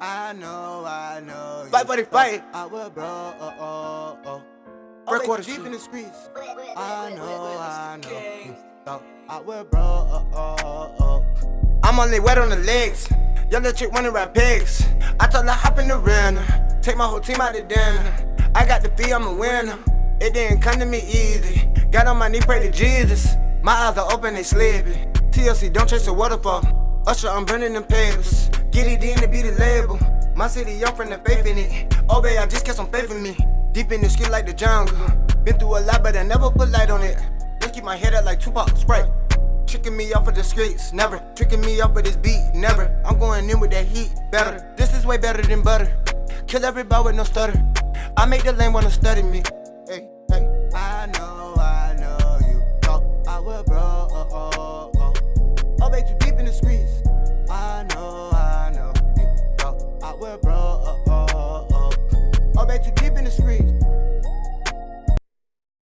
I know, I know. Fight, buddy, fight. I will, bro. Uh, uh, uh, oh, oh, oh. Break Break water deep in the streets. I know, I know. So, I will, bro. Oh, oh, oh. I'm only wet on the legs. Young little chick wanna rap pigs. I told her hop in the rental. Take my whole team out to dinner. I got the fee, I'm a winner. It didn't come to me easy. Got on my knee, pray to Jesus. My eyes are open, they sleepy. TLC, don't chase the waterfall. Usher, I'm burning them papers. Get it in My city, I'm from the faith in it. Oh, babe, I just kept some faith in me. Deep in the skin like the jungle. Been through a lot, but I never put light on it. Just keep my head up like Tupac, Sprite. Tricking me off of the streets, never. Tricking me off of this beat, never. I'm going in with that heat, better. This is way better than butter. Kill everybody with no stutter. I make the lane wanna study me. Know you.